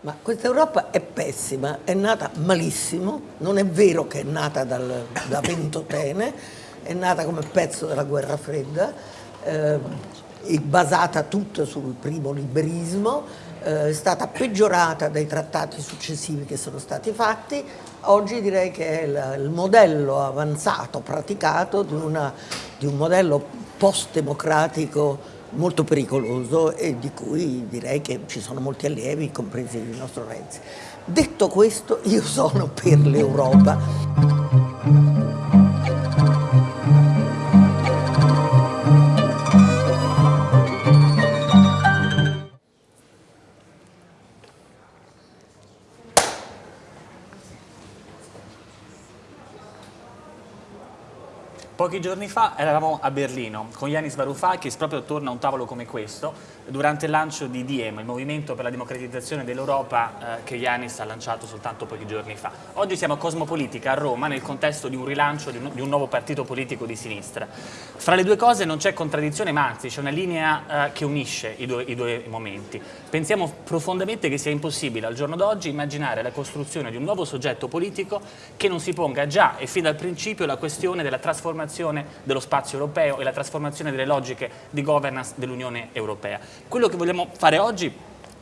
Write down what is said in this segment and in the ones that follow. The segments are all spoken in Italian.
Ma questa Europa è pessima, è nata malissimo, non è vero che è nata dal, da Ventotene, è nata come pezzo della guerra fredda, eh, è basata tutta sul primo liberismo, eh, è stata peggiorata dai trattati successivi che sono stati fatti, oggi direi che è la, il modello avanzato, praticato di, una, di un modello post-democratico molto pericoloso e di cui direi che ci sono molti allievi, compresi il nostro Renzi. Detto questo, io sono per l'Europa. Pochi giorni fa eravamo a Berlino con Yanis Varoufakis proprio attorno a un tavolo come questo durante il lancio di Diem, il movimento per la democratizzazione dell'Europa eh, che Yanis ha lanciato soltanto pochi giorni fa. Oggi siamo a Cosmopolitica a Roma nel contesto di un rilancio di un, di un nuovo partito politico di sinistra. Fra le due cose non c'è contraddizione ma anzi c'è una linea eh, che unisce i due, i due momenti. Pensiamo profondamente che sia impossibile al giorno d'oggi immaginare la costruzione di un nuovo soggetto politico che non si ponga già e fin dal principio la questione della trasformazione dello spazio europeo e la trasformazione delle logiche di governance dell'Unione Europea. Quello che vogliamo fare oggi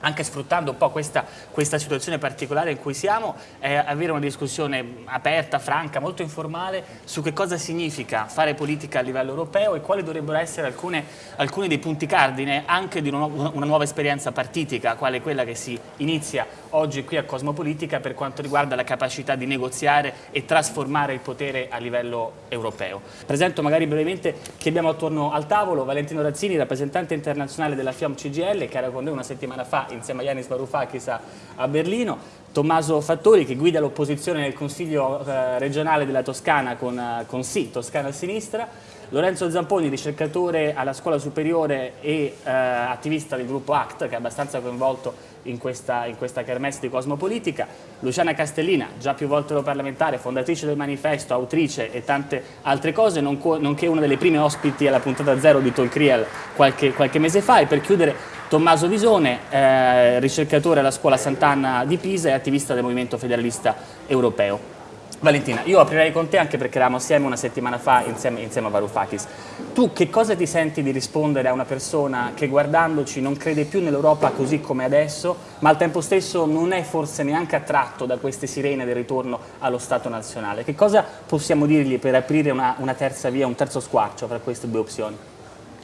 anche sfruttando un po' questa, questa, situazione particolare in cui siamo, è avere una discussione aperta, franca, molto informale su che cosa significa fare politica a livello europeo e quali dovrebbero essere alcune, alcuni dei punti cardine anche di una, una nuova esperienza partitica, quale quella che si inizia oggi qui a Cosmopolitica per quanto riguarda la capacità di negoziare e trasformare il potere a livello europeo. Presento magari brevemente chi abbiamo attorno al tavolo, Valentino Razzini, rappresentante internazionale della FIOM CGL, che era con noi una settimana fa insieme a Yanis Varoufakis a, a Berlino, Tommaso Fattori che guida l'opposizione nel Consiglio eh, regionale della Toscana con, eh, con Sì, Toscana a sinistra, Lorenzo Zamponi, ricercatore alla scuola superiore e eh, attivista del gruppo ACT, che è abbastanza coinvolto in questa, in questa kermesse di Cosmopolitica, Luciana Castellina, già più volte parlamentare, fondatrice del manifesto, autrice e tante altre cose, nonché una delle prime ospiti alla puntata zero di Talk Real qualche, qualche mese fa. E per chiudere Tommaso Visone, eh, ricercatore alla scuola Sant'Anna di Pisa e attivista del Movimento Federalista Europeo. Valentina, io aprirei con te anche perché eravamo assieme una settimana fa insieme, insieme a Varoufakis. Tu che cosa ti senti di rispondere a una persona che guardandoci non crede più nell'Europa così come adesso, ma al tempo stesso non è forse neanche attratto da queste sirene del ritorno allo Stato nazionale? Che cosa possiamo dirgli per aprire una, una terza via, un terzo squarcio tra queste due opzioni?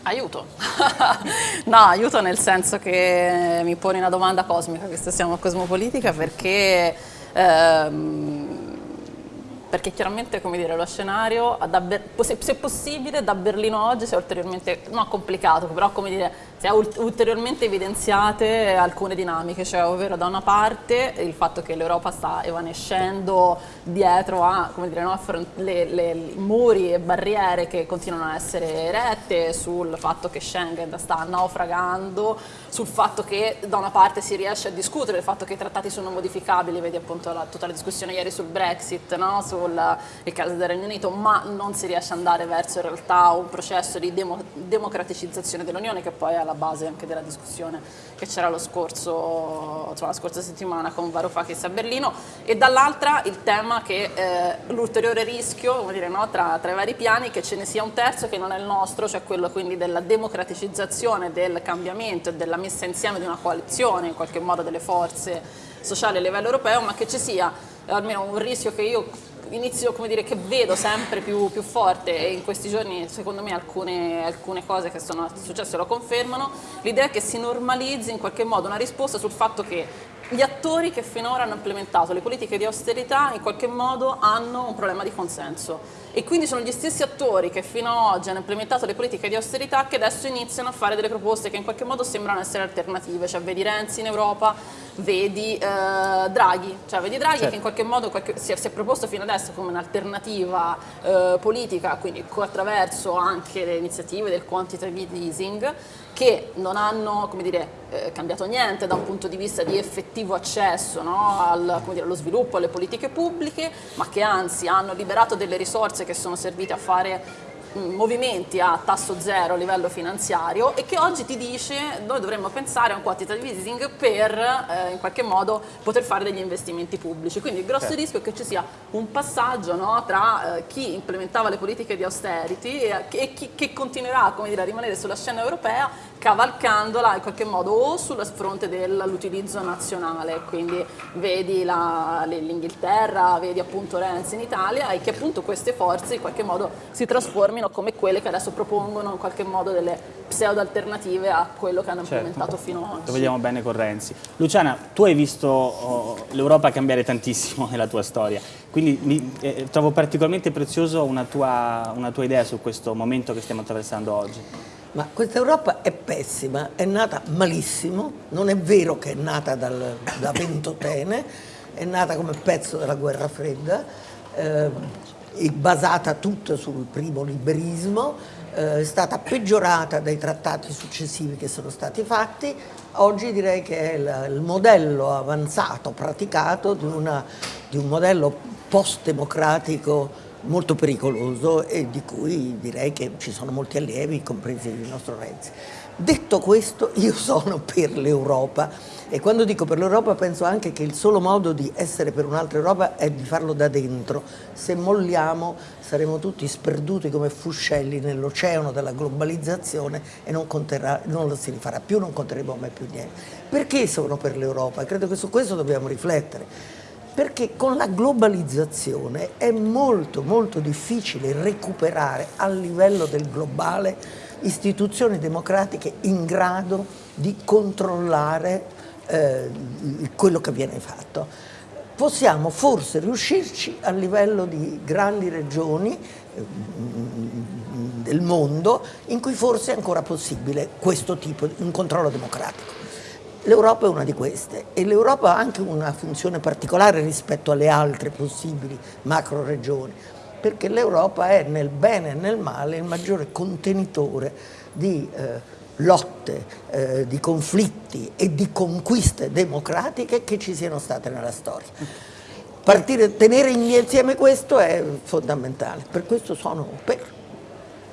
Aiuto. no, aiuto nel senso che mi pone una domanda cosmica, che siamo a Cosmopolitica, perché... Ehm, perché chiaramente come dire, lo scenario se possibile da Berlino oggi si è ulteriormente, non complicato, però come dire, si è ulteriormente evidenziate alcune dinamiche, cioè ovvero da una parte il fatto che l'Europa sta evanescendo dietro a dire, no, le, le, muri e barriere che continuano a essere erette, sul fatto che Schengen sta naufragando, sul fatto che da una parte si riesce a discutere del fatto che i trattati sono modificabili, vedi appunto la, tutta la discussione ieri sul Brexit, no? su sul caso del Regno Unito, ma non si riesce ad andare verso in realtà un processo di demo, democraticizzazione dell'Unione che poi è alla base anche della discussione che c'era la scorsa settimana con Varoufakis a Berlino e dall'altra il tema che eh, l'ulteriore rischio dire, no, tra, tra, i vari piani che ce ne sia un terzo che non è il nostro, cioè quello quindi della democraticizzazione, del cambiamento e della messa insieme di una coalizione in qualche modo delle forze sociali a livello europeo, ma che ci sia almeno un rischio che io inizio, come dire, che vedo sempre più, più, forte. E in questi giorni secondo me alcune, alcune cose che sono successe lo confermano, l'idea che si normalizzi in qualche modo una risposta sul fatto che gli attori che finora hanno implementato le politiche di austerità in qualche modo hanno un problema di consenso. E quindi sono gli stessi attori che fino ad oggi hanno implementato le politiche di austerità che adesso iniziano a fare delle proposte che in qualche modo sembrano essere alternative, cioè vedi Renzi in Europa, vedi eh, Draghi, cioè vedi Draghi certo. che in qualche modo qualche, si, è, si, è, proposto fino adesso come un'alternativa eh, politica, quindi attraverso anche le iniziative del quantitative easing, che non hanno dire, eh, cambiato niente da un punto di vista di effettivo accesso no, al, dire, allo sviluppo, alle politiche pubbliche, ma che anzi hanno liberato delle risorse che sono servite a fare movimenti a tasso zero a livello finanziario e che oggi ti dice noi dovremmo pensare a un quantitative easing per eh, in qualche modo poter fare degli investimenti pubblici. Quindi il grosso certo. rischio è che ci sia un passaggio no, tra eh, chi implementava le politiche di austerity e, e chi che continuerà dire, a rimanere sulla scena europea cavalcandola in qualche modo o sul fronte dell'utilizzo nazionale, quindi vedi l'Inghilterra, vedi appunto Renzi in Italia e che appunto queste forze in qualche modo si trasformino come quelle che adesso propongono in qualche modo delle pseudo alternative a quello che hanno certo. implementato fino ad oggi. Lo vediamo bene con Renzi. Luciana, tu hai visto oh, l'Europa cambiare tantissimo nella tua storia, quindi mi, eh, trovo particolarmente prezioso una tua, una tua idea su questo momento che stiamo attraversando oggi. Ma questa Europa è pessima, è nata malissimo, non è vero che è nata dal, da Ventotene, è nata come pezzo della guerra fredda, eh, è basata tutta sul primo liberismo, eh, è stata peggiorata dai trattati successivi che sono stati fatti, oggi direi che è la, il modello avanzato, praticato di, una, di un modello post-democratico molto pericoloso e di cui direi che ci sono molti allievi, compresi il nostro Renzi. Detto questo, io sono per l'Europa e quando dico per l'Europa penso anche che il solo modo di essere per un'altra Europa è di farlo da dentro. Se molliamo saremo tutti sperduti come fuscelli nell'oceano della globalizzazione e non, conterà, non lo si rifarà più, non conteremo mai più niente. Perché sono per l'Europa? Credo che su questo dobbiamo riflettere perché con la globalizzazione è molto molto difficile recuperare a livello del globale istituzioni democratiche in grado di controllare eh, quello che viene fatto. Possiamo forse riuscirci a livello di grandi regioni eh, del mondo in cui forse è ancora possibile questo tipo di un controllo democratico. L'Europa è una di queste e l'Europa ha anche una funzione particolare rispetto alle altre possibili macro regioni, perché l'Europa è nel bene e nel male il maggiore contenitore di eh, lotte, eh, di conflitti e di conquiste democratiche che ci siano state nella storia. Partire, tenere insieme questo è fondamentale, per questo sono per.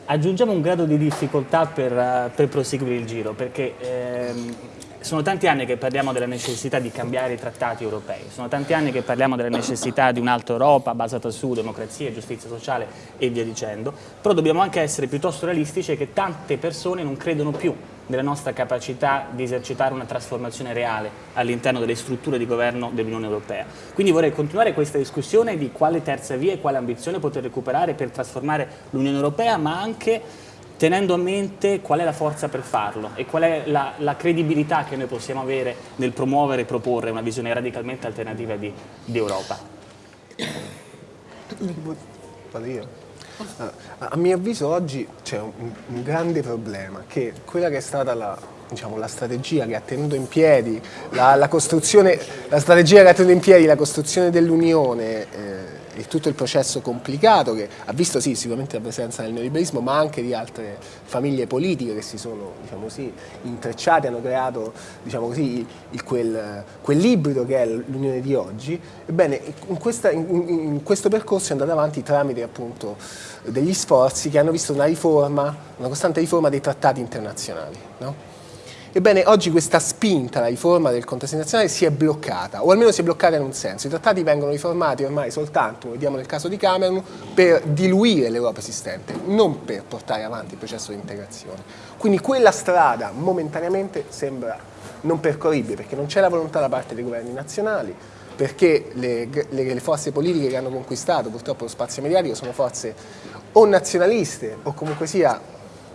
Aggiungiamo un grado di difficoltà per, uh, per proseguire il giro, perché ehm, sono tanti anni che parliamo della necessità di cambiare i trattati europei, sono tanti anni che parliamo della necessità di un'altra Europa basata su democrazia, giustizia sociale e via dicendo, però dobbiamo anche essere piuttosto realistici che tante persone non credono più nella nostra capacità di esercitare una trasformazione reale all'interno delle strutture di governo dell'Unione Europea. Quindi vorrei continuare questa discussione di quale terza via e quale ambizione poter recuperare per trasformare l'Unione Europea, ma anche tenendo a mente qual è la forza per farlo e qual è la, la credibilità che noi possiamo avere nel promuovere e proporre una visione radicalmente alternativa di, di Europa. Io. A mio avviso oggi c'è un, un, grande problema, che quella che è stata la, diciamo, la strategia che ha tenuto in piedi la, la, la strategia che ha tenuto in piedi la costruzione dell'Unione eh, il, tutto il processo complicato che ha visto sì, sicuramente la presenza del neoliberismo ma anche di altre famiglie politiche che si sono diciamo così, intrecciate, hanno creato diciamo così, il, quel, quell'ibrido che è l'Unione di oggi, ebbene in, questa, in, in, questo percorso è andato avanti tramite appunto degli sforzi che hanno visto una riforma, una costante riforma dei trattati internazionali. No? Ebbene, oggi questa spinta alla riforma del contesto nazionale si è bloccata, o almeno si è bloccata in un senso. I trattati vengono riformati ormai soltanto, vediamo nel caso di Cameron, per diluire l'Europa esistente, non per portare avanti il processo di integrazione. Quindi quella strada momentaneamente sembra non percorribile, perché non c'è la volontà da parte dei governi nazionali, perché le, le, le, forze politiche che hanno conquistato purtroppo lo spazio mediatico sono forze o nazionaliste o comunque sia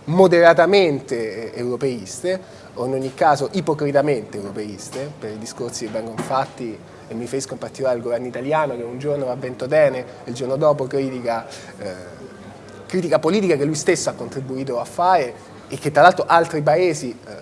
moderatamente europeiste o in ogni caso ipocritamente europeiste, per i discorsi che vengono fatti e mi riferisco in particolare al governo italiano che un giorno va Ventotene e il giorno dopo critica, eh, critica politica che lui stesso ha contribuito a fare e che tra l'altro altri paesi eh,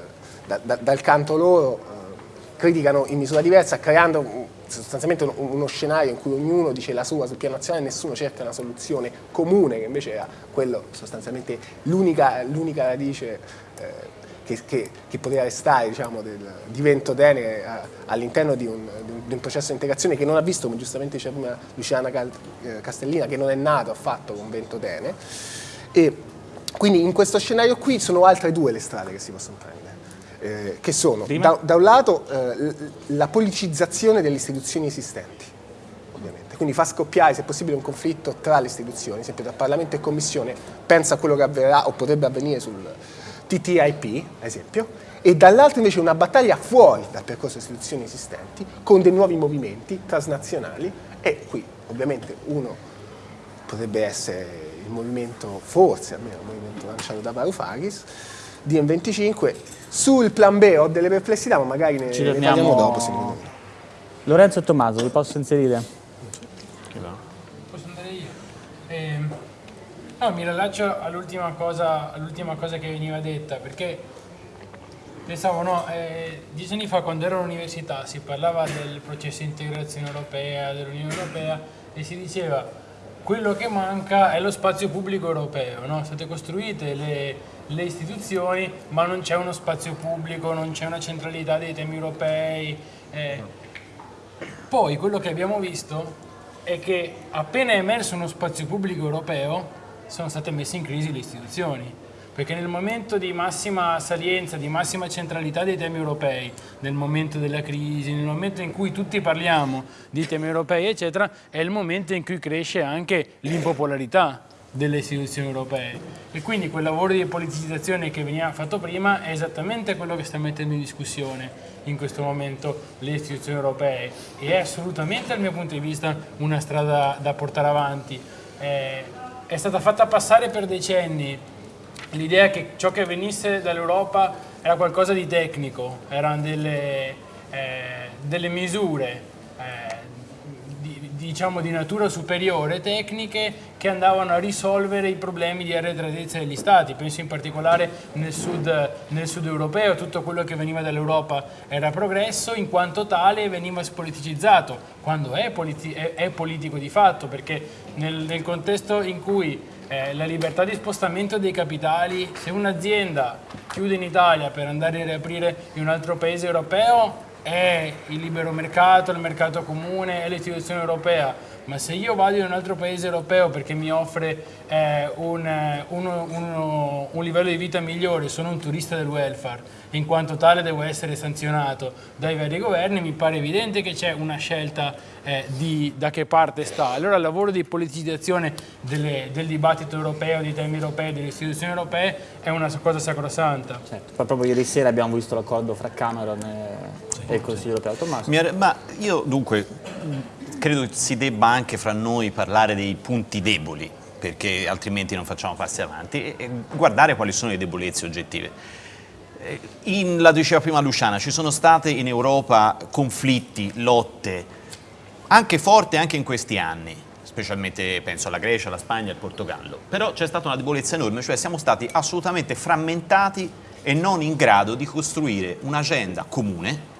da, da, dal canto loro eh, criticano in misura diversa creando sostanzialmente uno scenario in cui ognuno dice la sua sul piano nazionale e nessuno cerca una soluzione comune che invece era quello sostanzialmente l'unica radice eh, che, che, che poteva restare diciamo, del, di Ventotene eh, all'interno di, di, un, processo di integrazione che non ha visto, come giustamente diceva prima Luciana eh, Castellina, che non è nato affatto con Ventotene. E Quindi in questo scenario qui sono altre due le strade che si possono prendere, eh, che sono da, da, un lato eh, la policizzazione delle istituzioni esistenti, ovviamente, quindi fa scoppiare se possibile un conflitto tra le istituzioni, esempio tra Parlamento e Commissione, pensa a quello che avverrà o potrebbe avvenire sul TTIP, ad esempio, e dall'altro invece una battaglia fuori dal percorso di istituzioni esistenti con dei nuovi movimenti transnazionali e qui ovviamente uno potrebbe essere il movimento, forse almeno il movimento lanciato da Varoufakis, di M25. Sul plan B ho delle perplessità, ma magari ne, Ci ne parliamo dopo. Secondo me. Lorenzo e Tommaso, vi posso inserire? Posso andare io? Eh, no, mi rilascio all'ultima cosa, all cosa, che veniva detta, perché pensavo, no, eh, dieci anni fa quando ero all'università si parlava del processo di integrazione europea, dell'Unione Europea e si diceva quello che manca è lo spazio pubblico europeo, no? state costruite le, le istituzioni ma non c'è uno spazio pubblico, non c'è una centralità dei temi europei. Eh. Poi quello che abbiamo visto è che appena è emerso uno spazio pubblico europeo sono state messe in crisi le istituzioni. Perché nel momento di massima salienza, di massima centralità dei temi europei, nel momento della crisi, nel momento in cui tutti parliamo di temi europei, eccetera, è il momento in cui cresce anche l'impopolarità delle istituzioni europee. E quindi quel lavoro di politicizzazione che veniva fatto prima è esattamente quello che sta mettendo in discussione in questo momento le istituzioni europee. E è assolutamente dal mio punto di vista una strada da portare avanti. Eh, è stata fatta passare per decenni. L'idea che ciò che venisse dall'Europa era qualcosa di tecnico, erano delle, eh, delle misure eh, diciamo di natura superiore, tecniche, che andavano a risolvere i problemi di arretratezza degli stati. Penso in particolare nel sud, nel sud europeo, tutto quello che veniva dall'Europa era progresso, in quanto tale veniva spoliticizzato, quando è, politi è, è politico di fatto, perché nel, nel contesto in cui eh, la libertà di spostamento dei capitali, se un'azienda chiude in Italia per andare a riaprire in un altro paese europeo è il libero mercato, il mercato comune, è l'istituzione europea, ma se io vado in un altro paese europeo perché mi offre eh, un, uno, uno, un livello di vita migliore, sono un turista del welfare, in quanto tale devo essere sanzionato dai vari governi, mi pare evidente che c'è una scelta eh, di da che parte sta. Allora il lavoro di politicizzazione delle, del dibattito europeo, dei temi europei, delle istituzioni europee è una cosa sacrosanta. Certo, proprio ieri sera abbiamo visto l'accordo fra Cameron e, e il Consiglio europeo. Tommaso. Ma io dunque credo si debba anche fra noi parlare dei punti deboli perché altrimenti non facciamo passi avanti e guardare quali sono le debolezze oggettive. Eh, in, la diceva prima Luciana, ci sono state in Europa conflitti, lotte, anche forti anche in questi anni, specialmente penso alla Grecia, alla Spagna, al Portogallo, però c'è stata una debolezza enorme, cioè siamo stati assolutamente frammentati e non in grado di costruire un'agenda comune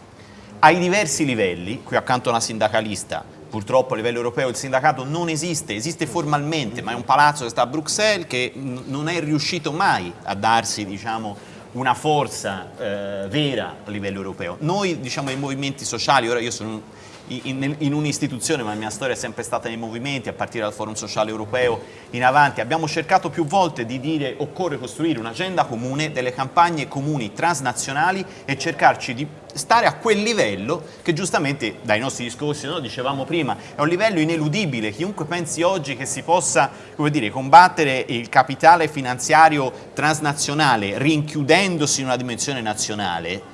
ai diversi livelli, qui accanto a una sindacalista purtroppo a livello europeo il sindacato non esiste, esiste formalmente, ma è un palazzo che sta a Bruxelles che non è riuscito mai a darsi diciamo, una forza eh, vera a livello europeo. Noi diciamo i movimenti sociali, ora io sono in, in un'istituzione, ma la mia storia è sempre stata nei movimenti, a partire dal Forum Sociale Europeo in avanti, abbiamo cercato più volte di dire occorre costruire un'agenda comune, delle campagne comuni transnazionali e cercarci di stare a quel livello che giustamente dai nostri discorsi, no, dicevamo prima, è un livello ineludibile, chiunque pensi oggi che si possa dire, combattere il capitale finanziario transnazionale rinchiudendosi in una dimensione nazionale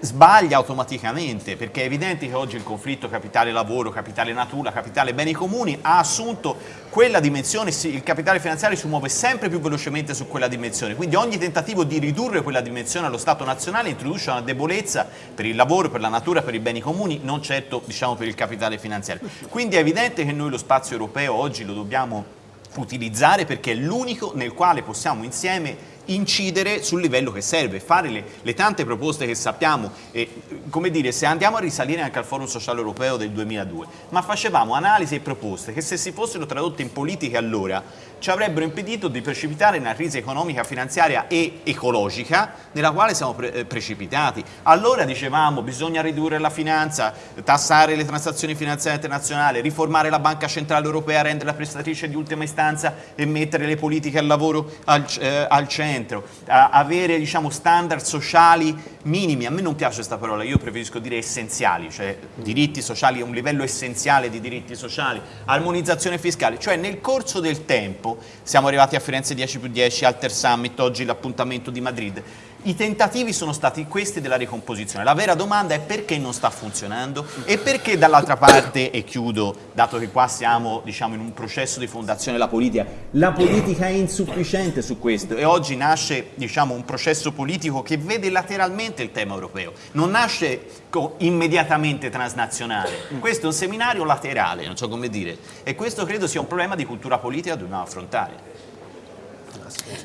sbaglia automaticamente perché è evidente che oggi il conflitto capitale-lavoro, capitale-natura, capitale-beni comuni ha assunto quella dimensione, il capitale finanziario si muove sempre più velocemente su quella dimensione, quindi ogni tentativo di ridurre quella dimensione allo Stato nazionale introduce una debolezza per il lavoro, per la natura, per i beni comuni, non certo diciamo, per il capitale finanziario. Quindi è evidente che noi lo spazio europeo oggi lo dobbiamo utilizzare perché è l'unico nel quale possiamo insieme incidere sul livello che serve, fare le, le tante proposte che sappiamo, e, come dire, se andiamo a risalire anche al Forum Sociale Europeo del 2002, ma facevamo analisi e proposte che se si fossero tradotte in politiche allora ci avrebbero impedito di precipitare nella crisi economica, finanziaria e ecologica nella quale siamo pre eh, precipitati. Allora dicevamo bisogna ridurre la finanza, tassare le transazioni finanziarie internazionali, riformare la Banca Centrale Europea, renderla prestatrice di ultima istanza e mettere le politiche al lavoro al, eh, al centro, avere diciamo, standard sociali minimi, a me non piace questa parola, io preferisco dire essenziali, cioè diritti sociali, un livello essenziale di diritti sociali, armonizzazione fiscale, cioè nel corso del tempo, siamo arrivati a Firenze 10 più 10, Alter Summit, oggi l'appuntamento di Madrid, i tentativi sono stati questi della ricomposizione. La vera domanda è perché non sta funzionando e perché dall'altra parte, e chiudo, dato che qua siamo diciamo, in un processo di fondazione della politica, la politica è insufficiente su questo e oggi nasce diciamo, un processo politico che vede lateralmente il tema europeo, non nasce immediatamente transnazionale, questo è un seminario laterale, non so come dire, e questo credo sia un problema di cultura politica che dobbiamo affrontare.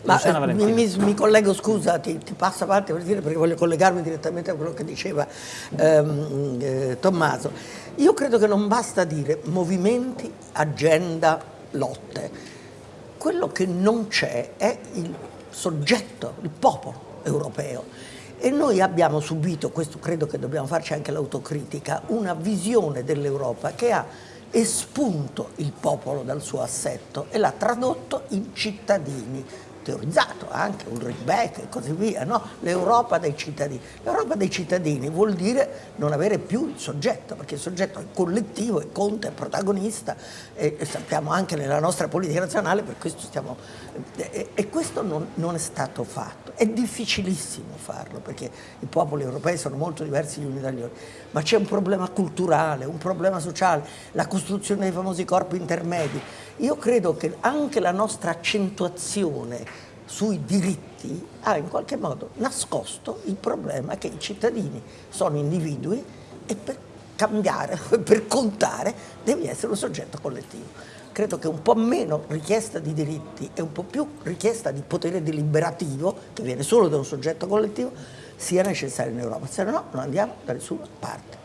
Ma eh, mi, mi, collego, scusa, ti, ti passo avanti per dire perché voglio collegarmi direttamente a quello che diceva ehm, eh, Tommaso. Io credo che non basta dire movimenti, agenda, lotte. Quello che non c'è è il soggetto, il popolo europeo. E noi abbiamo subito, questo credo che dobbiamo farci anche l'autocritica, una visione dell'Europa che ha espunto il popolo dal suo assetto e l'ha tradotto in cittadini, teorizzato anche Ulrich Beck e così via, no? l'Europa dei cittadini. L'Europa dei cittadini vuol dire non avere più il soggetto, perché il soggetto è collettivo e conta, è protagonista e, e sappiamo anche nella nostra politica nazionale, per questo stiamo... E, e questo non, non, è stato fatto. È difficilissimo farlo, perché i popoli europei sono molto diversi gli uni dagli altri, ma c'è un problema culturale, un problema sociale, la costruzione dei famosi corpi intermedi, io credo che anche la nostra accentuazione sui diritti ha in qualche modo nascosto il problema che i cittadini sono individui e per cambiare, per contare, devi essere un soggetto collettivo. Credo che un po' meno richiesta di diritti e un po' più richiesta di potere deliberativo, che viene solo da un soggetto collettivo, sia necessario in Europa, se no non andiamo da nessuna parte.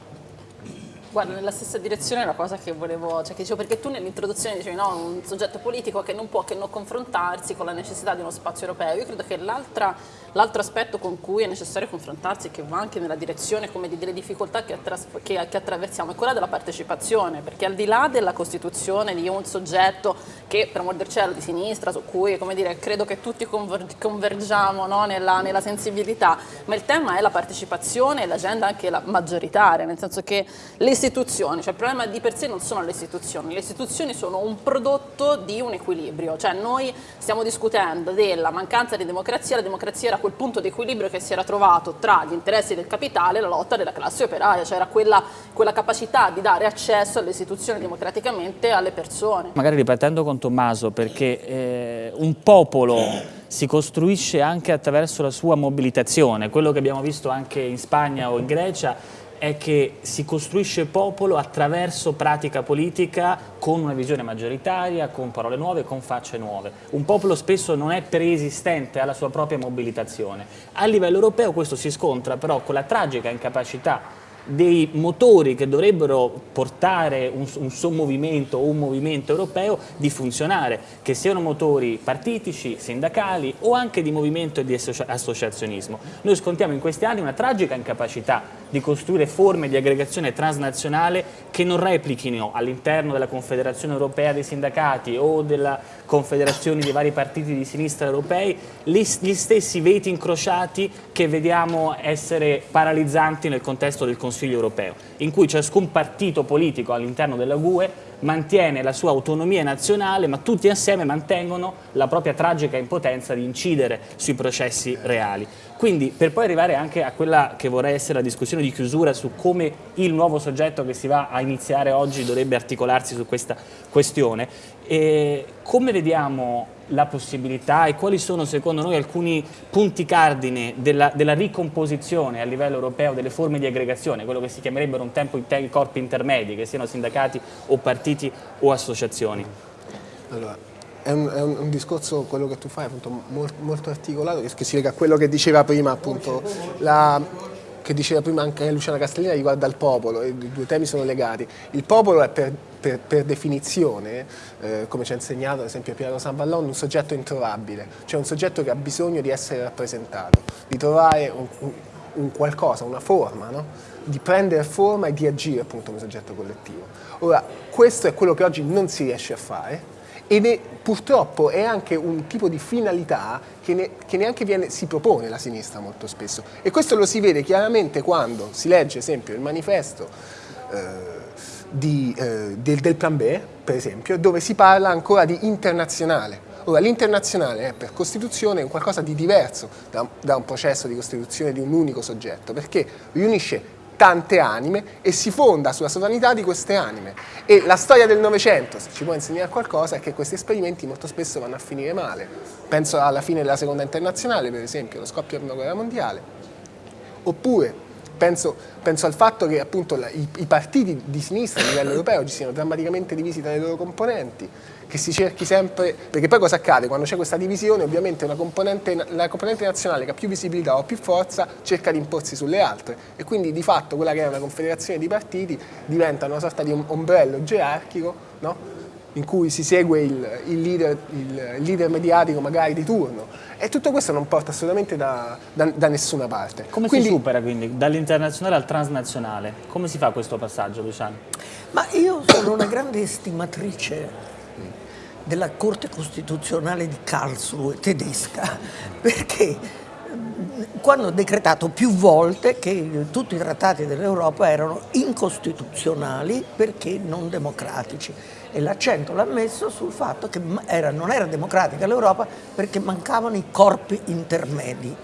Guarda, nella stessa direzione la cosa che volevo, cioè che dicevo, perché tu nell'introduzione dicevi no, un soggetto politico che non può che non confrontarsi con la necessità di uno spazio europeo. Io credo che l'altro aspetto con cui è necessario confrontarsi, che va anche nella direzione come di delle difficoltà che, che, che, attraversiamo, è quella della partecipazione, perché al di là della costituzione di un soggetto che per amor del cielo di sinistra, su cui come dire, credo che tutti convergiamo no, nella, nella sensibilità, ma il tema è la partecipazione e l'agenda anche la maggioritaria, nel senso che le istituzioni, cioè il problema di per sé non sono le istituzioni, le istituzioni sono un prodotto di un equilibrio, cioè noi stiamo discutendo della mancanza di democrazia, la democrazia era quel punto di equilibrio che si era trovato tra gli interessi del capitale e la lotta della classe operaia, cioè era quella, quella capacità di dare accesso alle istituzioni democraticamente alle persone. Magari ripartendo con Tommaso, perché eh, un popolo si costruisce anche attraverso la sua mobilitazione, quello che abbiamo visto anche in Spagna o in Grecia è che si costruisce popolo attraverso pratica politica con una visione maggioritaria, con parole nuove, con facce nuove. Un popolo spesso non è preesistente alla sua propria mobilitazione. A livello europeo questo si scontra però con la tragica incapacità dei motori che dovrebbero portare un, un sommovimento o un movimento europeo di funzionare, che siano motori partitici, sindacali o anche di movimento e di associazionismo. Noi scontiamo in questi anni una tragica incapacità di costruire forme di aggregazione transnazionale che non replichino all'interno della Confederazione Europea dei Sindacati o della Confederazione dei vari partiti di sinistra europei gli stessi veti incrociati che vediamo essere paralizzanti nel contesto del Consiglio europeo, in cui ciascun partito politico all'interno della UE mantiene la sua autonomia nazionale, ma tutti assieme mantengono la propria tragica impotenza di incidere sui processi reali. Quindi per poi arrivare anche a quella che vorrei essere la discussione di chiusura su come il nuovo soggetto che si va a iniziare oggi dovrebbe articolarsi su questa questione, e come vediamo la possibilità e quali sono secondo noi alcuni punti cardine della, della, ricomposizione a livello europeo delle forme di aggregazione, quello che si chiamerebbero un tempo i corpi intermedi, che siano sindacati o partiti o associazioni? Allora, è un, è un, discorso, quello che tu fai, appunto, molto, molto articolato, che si lega a quello che diceva prima, appunto, la che diceva prima anche Luciana Castellina riguarda il popolo, i due temi sono legati. Il popolo è per, per, per definizione, eh, come ci ha insegnato ad esempio Piero Sanvallon, un soggetto introvabile, cioè un soggetto che ha bisogno di essere rappresentato, di trovare un, un, un qualcosa, una forma, no? di prendere forma e di agire appunto come soggetto collettivo. Ora, questo è quello che oggi non si riesce a fare, ed è, purtroppo è anche un tipo di finalità che, ne, che, neanche viene, si propone la sinistra molto spesso. E questo lo si vede chiaramente quando si legge esempio il manifesto eh, di, eh, del, del plan B per esempio dove si parla ancora di internazionale. Ora, l'internazionale è per Costituzione un qualcosa di diverso da, da, un processo di costituzione di un unico soggetto, perché riunisce tante anime e si fonda sulla sovranità di queste anime. E la storia del Novecento, se ci può insegnare qualcosa, è che questi esperimenti molto spesso vanno a finire male. Penso alla fine della Seconda Internazionale, per esempio, lo scoppio della Prima Guerra Mondiale. Oppure penso, penso al fatto che appunto la, i, i partiti di sinistra a livello europeo ci siano drammaticamente divisi tra i loro componenti, che si cerchi sempre, perché poi cosa accade? Quando c'è questa divisione ovviamente componente, la componente nazionale che ha più visibilità o più forza cerca di imporsi sulle altre e quindi di fatto quella che è una confederazione di partiti diventa una sorta di ombrello gerarchico no? in cui si segue il, il, leader, il, leader, mediatico magari di turno e tutto questo non porta assolutamente da, da, da nessuna parte. Come quindi, si supera quindi dall'internazionale al transnazionale? Come si fa questo passaggio Luciano? Ma io sono una grande estimatrice della Corte Costituzionale di Karlsruhe tedesca, perché quando ha decretato più volte che tutti i trattati dell'Europa erano incostituzionali perché non democratici e l'accento l'ha messo sul fatto che era, non era democratica l'Europa perché mancavano i corpi intermedi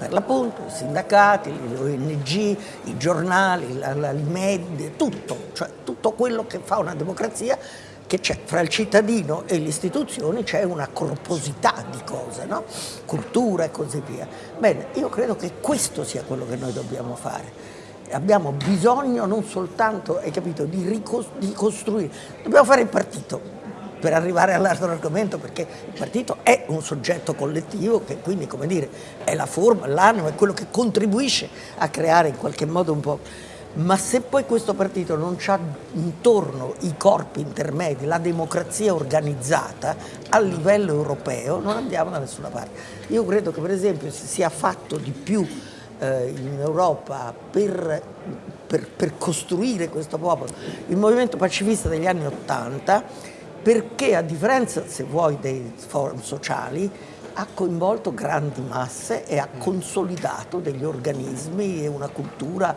per l'appunto i sindacati, le ONG, i giornali, i media, tutto, cioè tutto quello che fa una democrazia che c'è fra il cittadino e le istituzioni c'è una corposità di cose, no? cultura e così via. Bene, io credo che questo sia quello che noi dobbiamo fare. Abbiamo bisogno non soltanto, capito, di ricostruire, dobbiamo fare il partito per arrivare all'altro argomento perché il partito è un soggetto collettivo che quindi come dire è la forma, l'animo, è quello che contribuisce a creare in qualche modo un po' ma se poi questo partito non ha intorno i corpi intermedi, la democrazia organizzata a livello europeo, non andiamo da nessuna parte. Io credo che per esempio si sia fatto di più eh, in Europa per, per, per costruire questo popolo, il movimento pacifista degli anni Ottanta, perché a differenza, se vuoi, dei forum sociali, ha coinvolto grandi masse e ha consolidato degli organismi e una cultura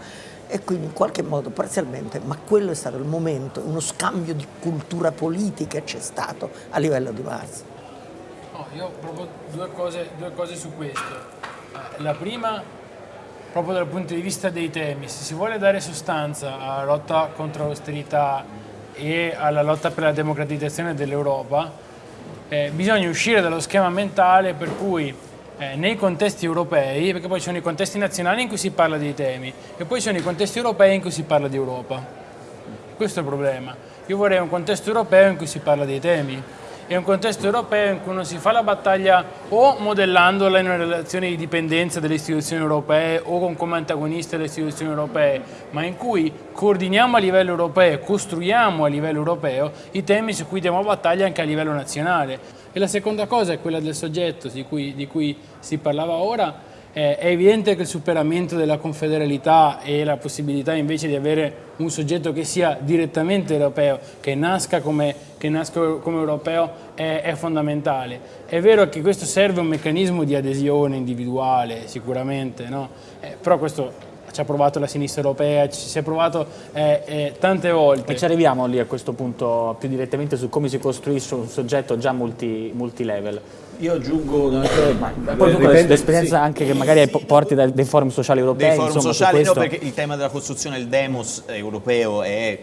e quindi in qualche modo parzialmente, ma quello è stato il momento, uno scambio di cultura politica c'è stato a livello di Marx. No, io ho proprio due cose, due cose su questo. Eh, la prima, proprio dal punto di vista dei temi, se si vuole dare sostanza alla lotta contro l'austerità e alla lotta per la democratizzazione dell'Europa, eh, bisogna uscire dallo schema mentale per cui eh, nei contesti europei, perché poi ci sono i contesti nazionali in cui si parla dei temi e poi ci sono i contesti europei in cui si parla di Europa. Questo è il problema. Io vorrei un contesto europeo in cui si parla dei temi e un contesto europeo in cui non si fa la battaglia o modellandola in una relazione di dipendenza delle istituzioni europee o con come antagoniste delle istituzioni europee, ma in cui coordiniamo a livello europeo, costruiamo a livello europeo i temi su cui diamo battaglia anche a livello nazionale. E la seconda cosa è quella del soggetto di cui, di cui si parlava ora. Eh, è evidente che il superamento della confederalità e la possibilità invece di avere un soggetto che sia direttamente europeo, che nasca come, che nasca come europeo, è, è, fondamentale. È vero che questo serve un meccanismo di adesione individuale, sicuramente, no? eh, però questo ci ha provato la sinistra europea, ci si è provato eh, eh, tante volte. E ci arriviamo lì a questo punto più direttamente su come si costruisce un soggetto già multi, multilevel. Io aggiungo l'esperienza sì. anche che magari porti dai, dai forum sociali europei. Dei forum insomma, sociali no, perché il tema della costruzione del demos europeo è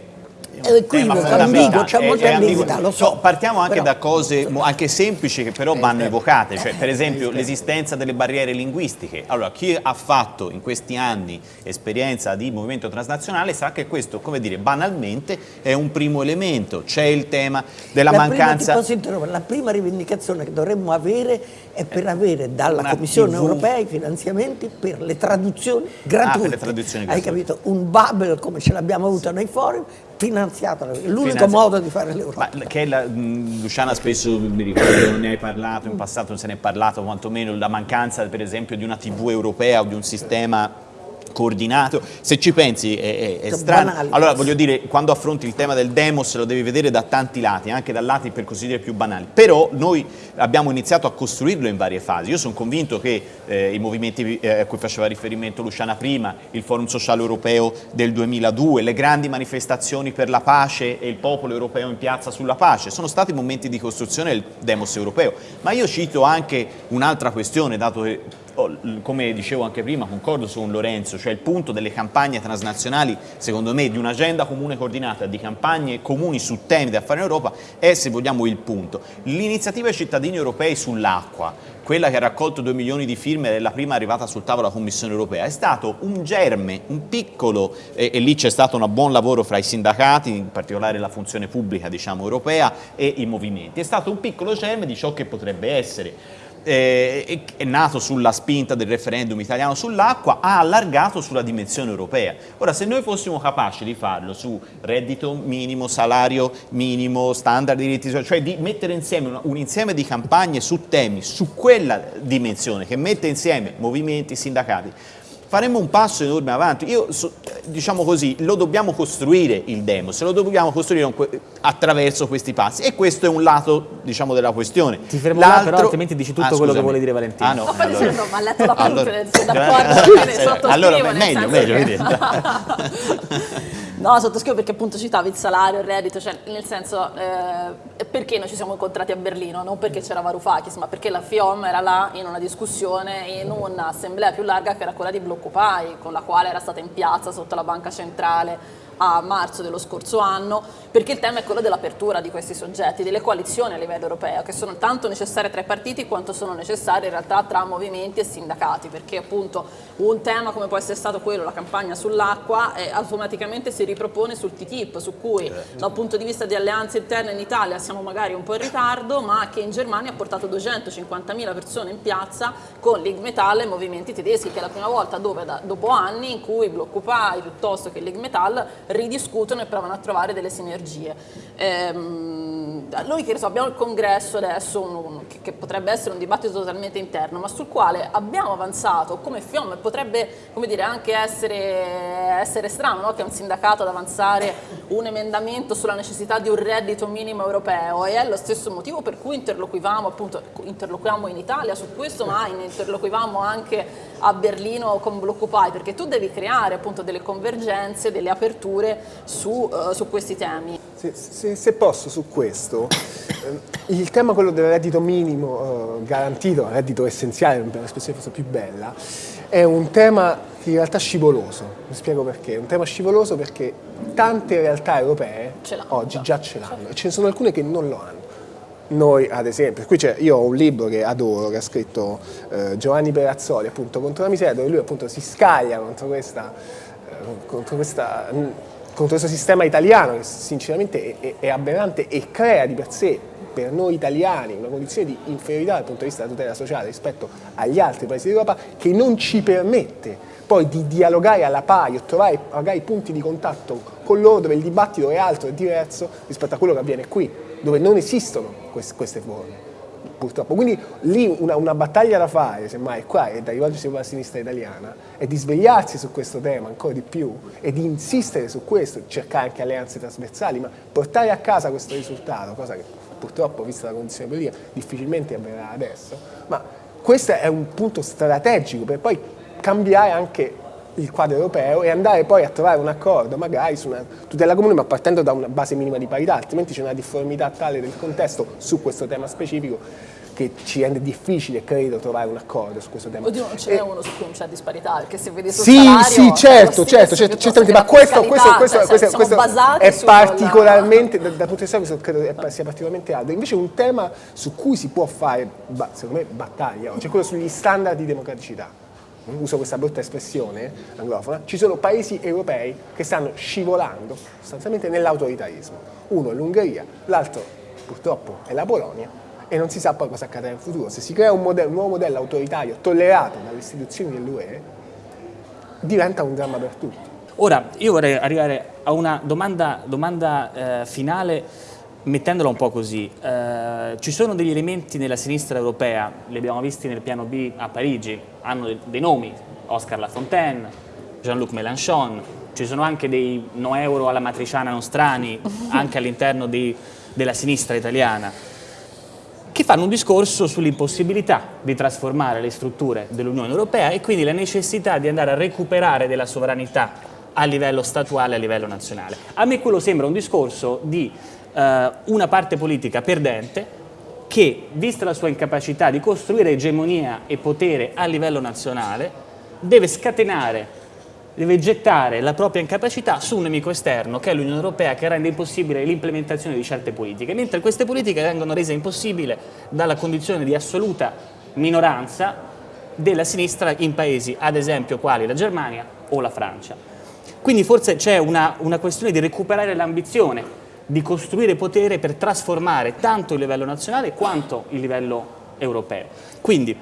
È equivoco, Tema ambiguo, c'è è- molta ambiguità, lo so. No, partiamo anche Però- da cose anche semplici che però vanno evocate, cioè per esempio l'esistenza delle barriere linguistiche. Allora, chi ha fatto in questi anni esperienza di movimento transnazionale sa che questo, come dire, banalmente è un primo elemento. C'è il tema della la Prima, mancanza interrompere? la prima rivendicazione che dovremmo avere è per avere dalla Una Commissione TV. europea i finanziamenti per le traduzioni gratuite. Ah, per le traduzioni Hai gratuite. capito? Un bubble come ce l'abbiamo avuto nei forum, finanziato. L'unico Finanzia- modo di fare l'Europa. Ma che la, mh, Luciana spesso mi ricordo ne hai parlato, in passato non se ne è parlato quantomeno, la mancanza per esempio di una TV europea o di un sistema coordinato, se ci pensi è, è- è Sono strano. banali. Allora voglio dire, quando affronti il tema del demos lo devi vedere da tanti lati, anche da lati per così dire più banali, però noi abbiamo iniziato a costruirlo in varie fasi, io sono convinto che eh, i movimenti eh, a cui faceva riferimento Luciana prima, il Forum Sociale Europeo del 2002, le grandi manifestazioni per la pace e il popolo europeo in piazza sulla pace, sono stati momenti di costruzione del demos europeo, ma io cito anche un'altra questione, dato che come dicevo anche prima, concordo su un Lorenzo, cioè il punto delle campagne transnazionali, secondo me, di un'agenda comune coordinata, di campagne comuni su temi da fare in Europa, è, se vogliamo, il punto. L'iniziativa ai cittadini europei sull'acqua, quella che ha raccolto 2 milioni di firme e la prima arrivata sul tavolo della Commissione europea, è stato un germe, un piccolo, e, e lì c'è stato un buon lavoro fra i sindacati, in particolare la funzione pubblica diciamo, europea, e i movimenti. È stato un piccolo germe di ciò che potrebbe essere eh, è- nato sulla spinta del referendum italiano sull'acqua, ha allargato sulla dimensione europea. Ora, se noi fossimo capaci di farlo su reddito minimo, salario minimo, standard di diritti sociali, cioè di mettere insieme una- un insieme di campagne su temi, su quella dimensione che mette insieme movimenti, sindacati, faremmo un passo enorme avanti. Io, so- diciamo così, lo dobbiamo costruire il demos, lo dobbiamo costruire attraverso questi passi e questo è un lato, diciamo, della questione. Ti fermo là, però, L'altro- altrimenti dici tutto Ah, quello che vuole dire Valentina. Ah no, Ma poi allora- ma ha letto la allora- punta, sono d'accordo, Allora, meglio, meglio, che- vedi. No, sottoscrivo perché appunto citavi il salario, il reddito, cioè nel senso eh, perché noi ci siamo incontrati a Berlino, non perché c'era Varoufakis, ma perché la FIOM era là in una discussione, in un'assemblea più larga che era quella di Bloccupy, con la quale era stata in piazza sotto la banca centrale a marzo dello scorso anno, perché il tema è quello dell'apertura di questi soggetti, delle coalizioni a livello europeo, che sono tanto necessarie tra i partiti quanto sono necessarie in realtà tra movimenti e sindacati, perché appunto un tema come può essere stato quello, la campagna sull'acqua, eh, automaticamente si ripropone sul TTIP, su cui dal punto di vista di alleanze interne in Italia siamo magari un po' in ritardo, ma che in Germania ha portato 250.000 persone in piazza con Lig Metall e movimenti tedeschi, che è la prima volta dove, da- dopo anni in cui Bloccupy piuttosto che Lig Metall ridiscutono e provano a trovare delle sinergie. Ehm, noi che so, abbiamo il congresso adesso, un- un- che, che potrebbe essere un dibattito totalmente interno, ma sul quale abbiamo avanzato come FIOM, potrebbe come dire, anche essere, essere strano no? che un sindacato ad avanzare un emendamento sulla necessità di un reddito minimo europeo e è lo stesso motivo per cui interloquivamo, appunto, interloquiamo in Italia su questo, ma in- interloquivamo anche a Berlino con Bloccupy, perché tu devi creare appunto delle convergenze, delle aperture su, eh, su questi temi. Se, se- se posso su questo, ehm, il tema quello del reddito minimo eh, garantito, reddito essenziale, per l'espressione forse più bella, è un tema in realtà scivoloso. Mi spiego perché. È un tema scivoloso perché tante realtà europee oggi già. ce l'hanno e ce ne sono alcune che non lo hanno. Noi, ad esempio, qui c'è, io ho un libro che adoro, che ha scritto eh, Giovanni Perazzoli, appunto, contro la miseria, dove lui appunto si scaglia contro questa, eh, contro questa contro questo sistema italiano che sinceramente è, è- aberrante e crea di per sé per noi italiani una condizione di inferiorità dal punto di vista della tutela sociale rispetto agli altri paesi d'Europa che non ci permette poi di dialogare alla pari o trovare magari punti di contatto con loro dove il dibattito è altro e diverso rispetto a quello che avviene qui, dove non esistono quest- queste forme purtroppo. Quindi lì una, una battaglia da fare, semmai qua, e da rivolgersi alla sinistra italiana, è di svegliarsi su questo tema ancora di più e di insistere su questo, cercare anche alleanze trasversali, ma portare a casa questo risultato, cosa che purtroppo, vista la condizione politica, difficilmente avverrà adesso, ma questo è un punto strategico per poi cambiare anche il quadro europeo e andare poi a trovare un accordo magari su una tutela comune ma partendo da una base minima di parità, altrimenti c'è una difformità tale del contesto su questo tema specifico che ci rende difficile, credo, trovare un accordo su questo tema. Oddio, non ce n'è E- uno su cui non c'è disparità, perché se vedi sul sì, salario... sì, certo, stesso, certo, certo, piuttosto certamente, ma la questo, questo, questo, cioè, questo- questo è particolarmente, dal, dal punto di vista questo credo è- sia particolarmente alto. Invece un tema su cui si può fare, secondo me, battaglia oggi è quello sugli standard di democraticità. Uso questa brutta espressione anglofona, ci sono paesi europei che stanno scivolando sostanzialmente nell'autoritarismo. Uno è l'Ungheria, l'altro purtroppo è la Polonia e non si sa poi cosa accadrà in futuro. Se si crea un, modello- un nuovo modello autoritario tollerato dalle istituzioni dell'UE, diventa un dramma per tutti. Ora, io vorrei arrivare a una domanda, domanda, eh, finale mettendola un po' così. Eh, ci sono degli elementi nella sinistra europea, li abbiamo visti nel piano B a Parigi, hanno de- dei nomi, Oscar Lafontaine, Jean-Luc Mélenchon, ci sono anche dei no euro alla matriciana nostrani anche all'interno della sinistra italiana che fanno un discorso sull'impossibilità di trasformare le strutture dell'Unione Europea e quindi la necessità di andare a recuperare della sovranità a livello statuale, a livello nazionale. A me quello sembra un discorso di eh, una parte politica perdente che, vista la sua incapacità di costruire egemonia e potere a livello nazionale, deve scatenare deve gettare la propria incapacità su un nemico esterno che è l'Unione Europea che rende impossibile l'implementazione di certe politiche, mentre queste politiche vengono rese impossibili dalla condizione di assoluta minoranza della sinistra in paesi, ad esempio, quali la Germania o la Francia. Quindi forse c'è una, una questione di recuperare l'ambizione, di costruire potere per trasformare tanto il livello nazionale quanto il livello europeo. Quindi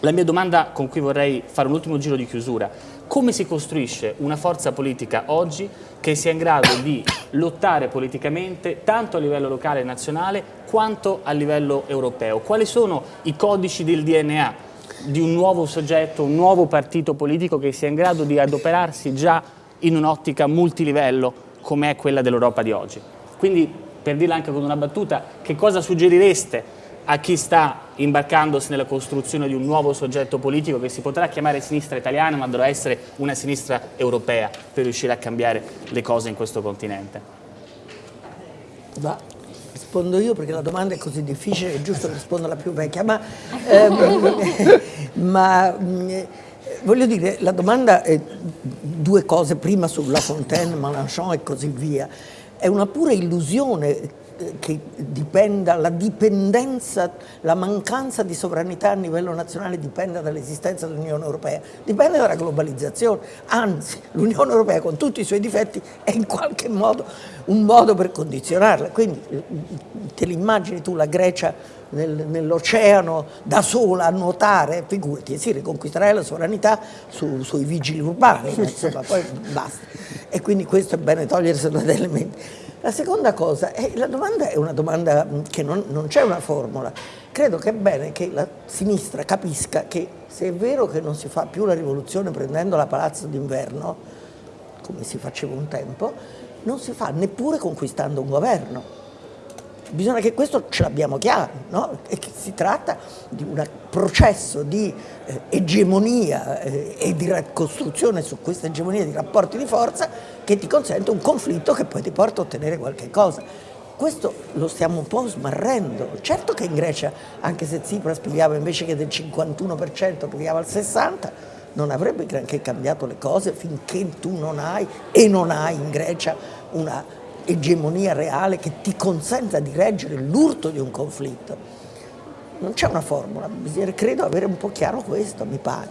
la mia domanda con cui vorrei fare un ultimo giro di chiusura, come si costruisce una forza politica oggi che sia in grado di lottare politicamente tanto a livello locale e nazionale quanto a livello europeo? Quali sono i codici del DNA di un nuovo soggetto, un nuovo partito politico che sia in grado di adoperarsi già in un'ottica multilivello come è quella dell'Europa di oggi? Quindi, per dirla anche con una battuta, che cosa suggerireste a chi sta imbarcandosi nella costruzione di un nuovo soggetto politico che si potrà chiamare sinistra italiana ma dovrà essere una sinistra europea per riuscire a cambiare le cose in questo continente. Va, rispondo io perché la domanda è così difficile, è giusto che risponda la più vecchia, ma, ehm, ma, mh, voglio dire, la domanda è due cose, prima sulla Fontaine, Mélenchon e così via. È una pura illusione eh, che dipenda, la dipendenza, la mancanza di sovranità a livello nazionale dipenda dall'esistenza dell'Unione Europea, dipende dalla globalizzazione, anzi l'Unione Europea con tutti i suoi difetti è in qualche modo un modo per condizionarla, quindi te l'immagini tu la Grecia nel- nell'oceano da sola a nuotare, figurati, si riconquisterai la sovranità su- sui vigili urbani, ma insomma poi basta. E quindi questo è bene toglierselo dai elementi. La seconda cosa, è, la domanda è una domanda che non, non c'è una formula. Credo che è bene che la sinistra capisca che se è vero che non si fa più la rivoluzione prendendo la palazzo d'inverno, come si faceva un tempo, non si fa neppure conquistando un governo. Bisogna che questo ce l'abbiamo chiaro, no? e che si tratta di un processo di eh, egemonia eh, e di costruzione su questa egemonia di rapporti di forza che ti consente un conflitto che poi ti porta a ottenere qualche cosa. Questo lo stiamo un po' smarrendo. Certo che in Grecia, anche se Tsipras pigliava invece che del 51%, pigliava il 60%, non avrebbe granché cambiato le cose finché tu non hai e non hai in Grecia una egemonia reale che ti consenta di reggere l'urto di un conflitto. Non c'è una formula, credo avere un po' chiaro questo, mi pare.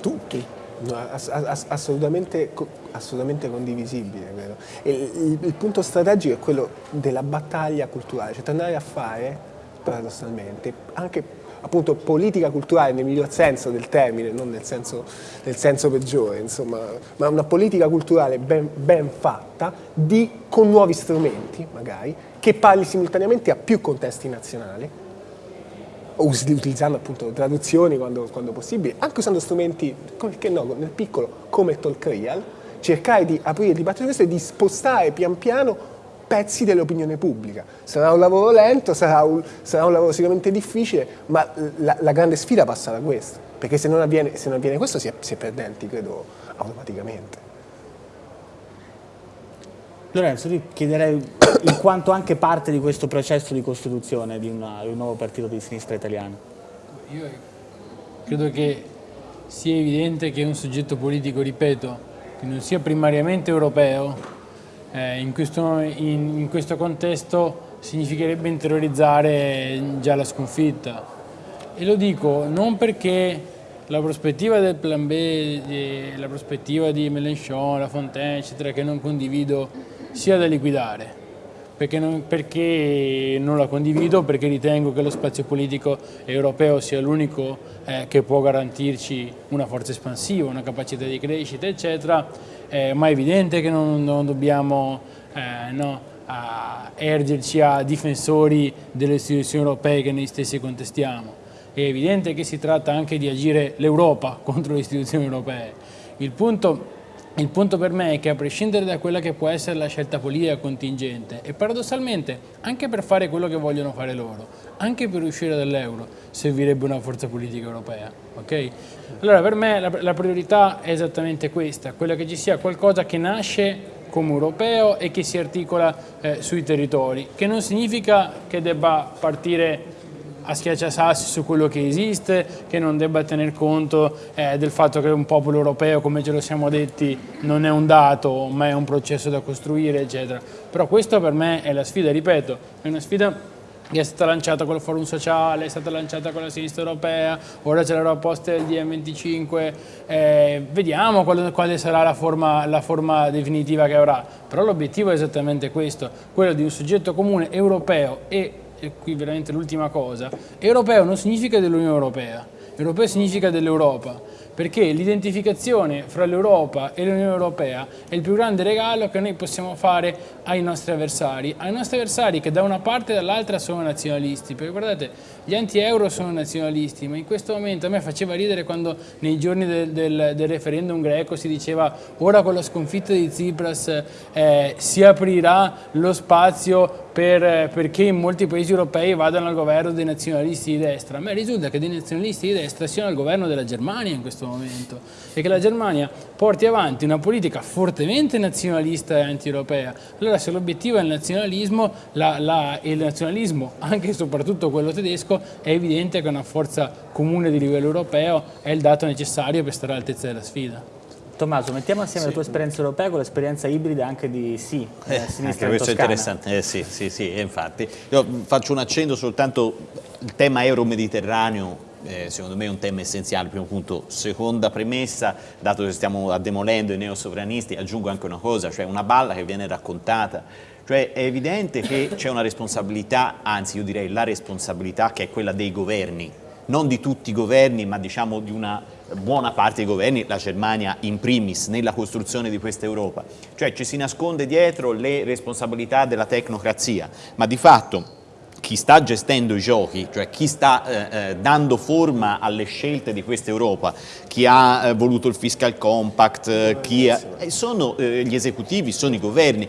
Tutti. No, ass- ass- assolutamente, assolutamente condivisibile, credo. Il, il punto strategico è quello della battaglia culturale, cioè tornare a fare, paradossalmente, anche appunto politica culturale nel miglior senso del termine, non nel senso, nel senso peggiore, insomma, ma una politica culturale ben, ben fatta di- con nuovi strumenti, magari, che parli simultaneamente a più contesti nazionali, utilizzando appunto traduzioni quando, quando possibile, anche usando strumenti, che no, nel piccolo, come talk real, cercare di aprire il dibattito questo e di spostare pian piano pezzi dell'opinione pubblica. Sarà un lavoro lento, sarà un, sarà un lavoro sicuramente difficile, ma la, la grande sfida passa da questo, perché se non avviene, se non avviene questo si è, si è perdenti, credo, automaticamente. Lorenzo, ti chiederei in quanto anche parte di questo processo di costituzione di, una, di un nuovo partito di sinistra italiano. Io credo che sia evidente che un soggetto politico, ripeto, che non sia primariamente europeo, eh, in, questo, in, in questo contesto significherebbe interiorizzare già la sconfitta. E lo dico non perché la prospettiva del plan B, la prospettiva di Mélenchon, La Fontaine, eccetera, che non condivido, sia da liquidare. Perché non, perché non, la condivido, perché ritengo che lo spazio politico europeo sia l'unico eh, che può garantirci una forza espansiva, una capacità di crescita, eccetera, eh, ma è evidente che non, non dobbiamo eh, no, a ergerci a difensori delle istituzioni europee che noi stessi contestiamo. È evidente che si tratta anche di agire l'Europa contro le istituzioni europee. Il punto, il punto, per me è che a prescindere da quella che può essere la scelta politica contingente e paradossalmente anche per fare quello che vogliono fare loro, anche per uscire dall'euro servirebbe una forza politica europea. Okay? Allora per me la, la priorità è esattamente questa, quella che ci sia qualcosa che nasce come europeo e che si articola eh, sui territori, che non significa che debba partire a schiacciasassi su quello che esiste, che non debba tener conto eh, del fatto che un popolo europeo, come ce lo siamo detti, non è un dato, ma è un processo da costruire, eccetera. Però questa per me è la sfida, ripeto, è una sfida che è stata lanciata con il forum sociale, è stata lanciata con la sinistra europea, ora c'è la proposta del DM25, eh, vediamo quale, quale sarà la forma, la forma, definitiva che avrà, però l'obiettivo è esattamente questo, quello di un soggetto comune europeo e e qui veramente l'ultima cosa, europeo non significa dell'Unione Europea, europeo significa dell'Europa, perché l'identificazione fra l'Europa e l'Unione Europea è il più grande regalo che noi possiamo fare ai nostri avversari, ai nostri avversari che da una parte e dall'altra sono nazionalisti, perché guardate, gli anti-euro sono nazionalisti, ma in questo momento a me faceva ridere quando nei giorni del, del, del referendum greco si diceva ora con la sconfitta di Tsipras eh, si aprirà lo spazio per, perché in molti paesi europei vadano al governo dei nazionalisti di destra. A me risulta che dei nazionalisti di destra siano al governo della Germania in questo momento e che la Germania porti avanti una politica fortemente nazionalista e anti-europea. Allora se l'obiettivo è il nazionalismo, la, la, il nazionalismo, anche e soprattutto quello tedesco, è evidente che una forza comune di livello europeo è il dato necessario per stare all'altezza della sfida. Tommaso, mettiamo assieme sì. la tua esperienza europea con l'esperienza ibrida anche di sì, eh, eh sinistra questo è interessante, eh, sì, sì, sì, infatti. Io faccio un accenno soltanto, il tema euro-mediterraneo eh, secondo me è un tema essenziale, primo punto. Seconda premessa, dato che stiamo demolendo i neosovranisti, aggiungo anche una cosa, cioè una balla che viene raccontata, cioè è evidente che c'è una responsabilità, anzi io direi la responsabilità che è quella dei governi, non di tutti i governi, ma diciamo di una buona parte dei governi, la Germania in primis, nella costruzione di questa Europa. Cioè ci si nasconde dietro le responsabilità della tecnocrazia, ma di fatto chi sta gestendo i giochi, cioè chi sta eh, eh dando forma alle scelte di questa Europa, chi ha eh, voluto il fiscal compact, eh, chi ha, eh, sono eh, gli esecutivi, sono i governi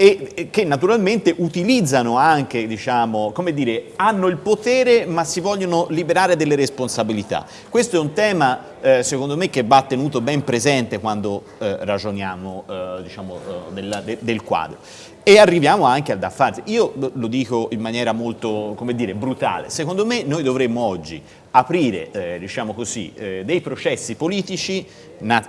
e che naturalmente utilizzano anche, diciamo, come dire, hanno il potere ma si vogliono liberare delle responsabilità. Questo è un tema eh, secondo me che va tenuto ben presente quando eh, ragioniamo eh, diciamo, eh, del, de, del quadro. E arriviamo anche al da farsi. Io lo dico in maniera molto, come dire, brutale. Secondo me noi dovremmo oggi aprire, eh, diciamo così, eh, dei processi politici,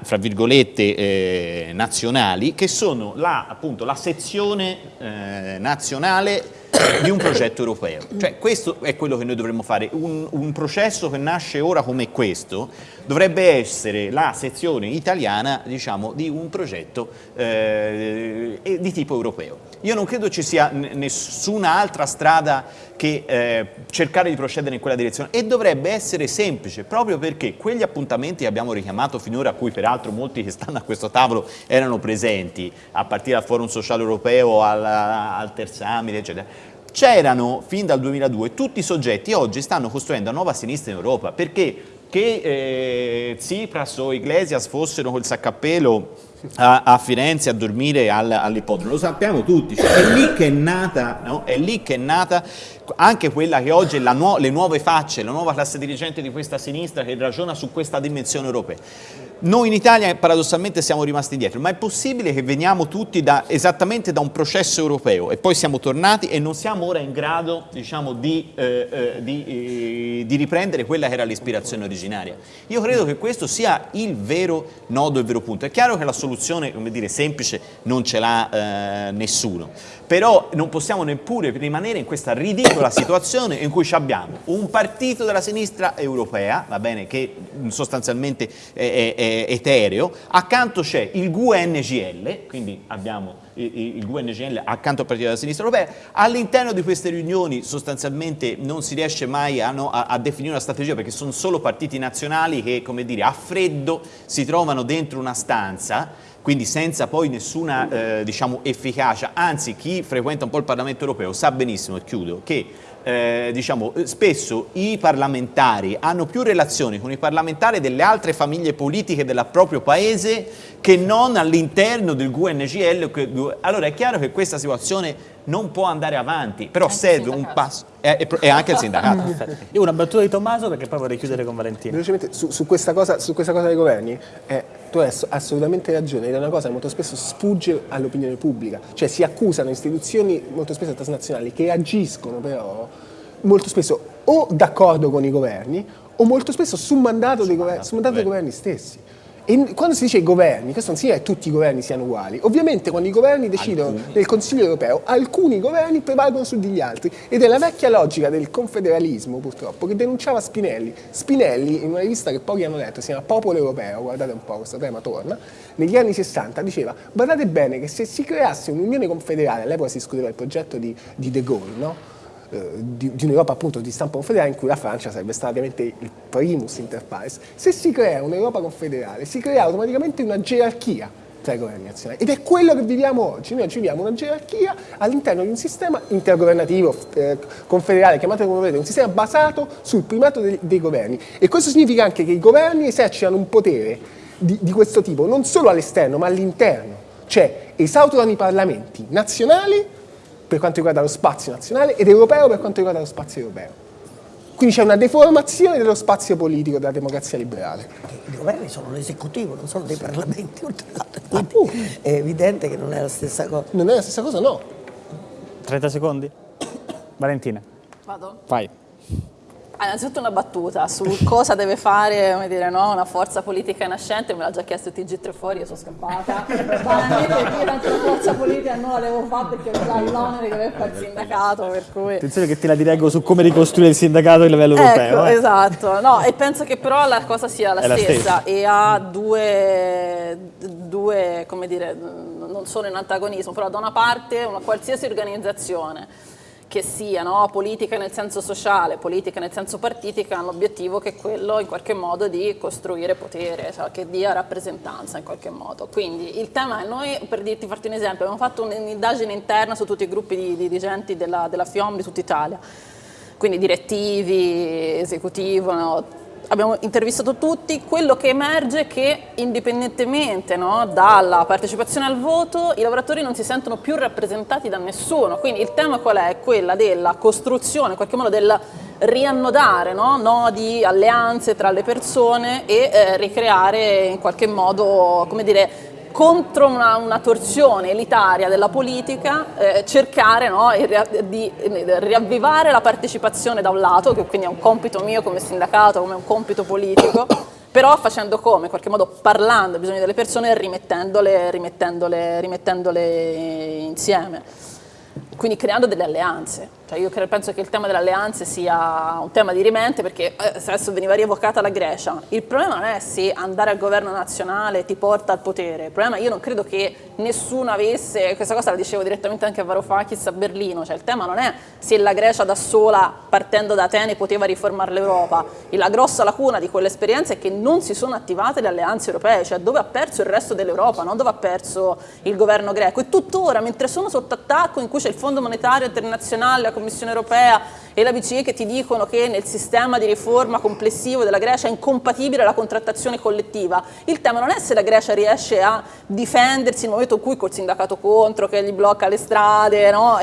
fra virgolette, eh, nazionali, che sono la, appunto, la sezione eh, nazionale di un progetto europeo. Cioè questo è quello che noi dovremmo fare, un, un, processo che nasce ora come questo dovrebbe essere la sezione italiana diciamo, di un progetto eh, di tipo europeo. Io non credo ci sia nessuna altra strada che eh, cercare di procedere in quella direzione. E dovrebbe essere semplice proprio perché quegli appuntamenti che abbiamo richiamato finora a cui peraltro molti che stanno a questo tavolo erano presenti a partire dal Forum Sociale Europeo al, al Tersamide eccetera c'erano fin dal 2002 tutti i soggetti oggi stanno costruendo una nuova sinistra in Europa perché che eh, Tsipras o Iglesias fossero col saccappello a, a Firenze a dormire al, all'ippodromo, lo sappiamo tutti, cioè, è, lì che è nata, no? è lì che è nata anche quella che oggi è nu le nuove facce, la nuova classe dirigente di questa sinistra che ragiona su questa dimensione europea. Noi in Italia paradossalmente siamo rimasti indietro, ma è possibile che veniamo tutti da, esattamente da un processo europeo e poi siamo tornati e non siamo ora in grado diciamo, di, eh, eh, di, eh, di, riprendere quella che era l'ispirazione originaria. Io credo che questo sia il vero nodo, il vero punto. È chiaro che la soluzione dire, semplice non ce l'ha eh, nessuno, però non possiamo neppure rimanere in questa ridicola situazione in cui abbiamo un partito della sinistra europea, va bene, che sostanzialmente è, è etereo, accanto c'è il GUNGL, quindi abbiamo il GUNGL accanto al Partito della Sinistra Europea, all'interno di queste riunioni sostanzialmente non si riesce mai a, no, a, a, definire una strategia perché sono solo partiti nazionali che, come dire, a freddo si trovano dentro una stanza quindi senza poi nessuna eh, diciamo, efficacia, anzi chi frequenta un po' il Parlamento europeo sa benissimo, e chiudo, che eh, diciamo, spesso i parlamentari hanno più relazioni con i parlamentari delle altre famiglie politiche del proprio paese che non all'interno del GUNGL. Allora è chiaro che questa situazione non può andare avanti, però anche serve un passo, e, e, anche il sindacato. Io una battuta di Tommaso perché poi vorrei chiudere con Valentino. Velocemente, su, su, questa, cosa, su questa cosa dei governi, eh, tu hai assolutamente ragione, ed è una cosa che molto spesso sfugge all'opinione pubblica, cioè si accusano istituzioni molto spesso transnazionali che agiscono però molto spesso o d'accordo con i governi o molto spesso su mandato dei, governi, su mandato dei governi stessi. E quando si dice i governi, questo non significa che tutti i governi siano uguali. Ovviamente quando i governi decidono alcuni. nel Consiglio europeo, alcuni governi prevalgono su degli altri. Ed è la vecchia logica del confederalismo, purtroppo, che denunciava Spinelli. Spinelli, in una rivista che pochi hanno letto, si chiama Popolo Europeo, guardate un po', questo tema torna, negli anni 60 diceva, guardate bene che se si creasse un'unione confederale, all'epoca si discuteva il progetto di, di De Gaulle, no? Eh, di, di un'Europa appunto di stampo confederale in cui la Francia sarebbe stata ovviamente il primus inter pares. Se si crea un'Europa confederale si crea automaticamente una gerarchia tra i governi nazionali ed è quello che viviamo oggi. Noi oggi viviamo una gerarchia all'interno di un sistema intergovernativo, eh, confederale, chiamatelo come volete, un sistema basato sul primato dei, dei, governi e questo significa anche che i governi esercitano un potere di, di questo tipo non solo all'esterno ma all'interno, cioè esautorano i parlamenti nazionali per quanto riguarda lo spazio nazionale ed europeo per quanto riguarda lo spazio europeo. Quindi c'è una deformazione dello spazio politico della democrazia liberale. I governi sono l'esecutivo, non sono dei parlamenti. È evidente che non è la stessa cosa. Non è la stessa cosa, no. 30 secondi? Valentina. Vado? Vai. Ah, innanzitutto una battuta su cosa deve fare dire, no? una forza politica nascente, me l'ha già chiesto TG3 fuori, io sono scappata. Banalmente io tanto la forza politica non la devo fare perché ho già l'onere di aver fatto il sindacato, per cui... Attenzione che te la dirego su come ricostruire il sindacato a livello ecco, europeo. Eh. Esatto, no, e penso che però la cosa sia la, stessa, la stessa, e ha due, due, come dire, non sono in antagonismo, però da una parte una qualsiasi organizzazione che sia no? politica nel senso sociale, politica nel senso partitica, hanno l'obiettivo che è quello in qualche modo di costruire potere, cioè che dia rappresentanza in qualche modo. Quindi il tema è, noi per dirti, farti un esempio, abbiamo fatto un'indagine interna su tutti i gruppi di dirigenti della, della FIOM di tutta Italia, quindi direttivi, esecutivo, no? Abbiamo intervistato tutti, quello che emerge è che indipendentemente no, dalla partecipazione al voto i lavoratori non si sentono più rappresentati da nessuno, quindi il tema qual è? Quella della costruzione, in qualche modo del riannodare no, nodi, alleanze tra le persone e eh, ricreare in qualche modo, come dire, contro una, una, torsione elitaria della politica, eh, cercare no, di riavvivare la partecipazione da un lato, che quindi è un compito mio come sindacato, come un compito politico, però facendo come? In qualche modo parlando ai bisogni delle persone e rimettendole, rimettendole, rimettendole insieme. Quindi creando delle alleanze. Cioè io penso che il tema delle alleanze sia un tema di rimente perché eh, adesso veniva rievocata la Grecia. Il problema non è se andare al governo nazionale ti porta al potere, il problema io non credo che nessuno avesse, questa cosa la dicevo direttamente anche a Varoufakis a Berlino, cioè il tema non è se la Grecia da sola partendo da Atene poteva riformare l'Europa, la grossa lacuna di quell'esperienza è che non si sono attivate le alleanze europee, cioè dove ha perso il resto dell'Europa, non dove ha perso il governo greco e tuttora mentre sono sotto attacco in cui c'è il Fondo Monetario Internazionale, Commissione europea e la BCE che ti dicono che nel sistema di riforma complessivo della Grecia è incompatibile la contrattazione collettiva. Il tema non è se la Grecia riesce a difendersi nel momento in cui col sindacato contro, che gli blocca le strade, no?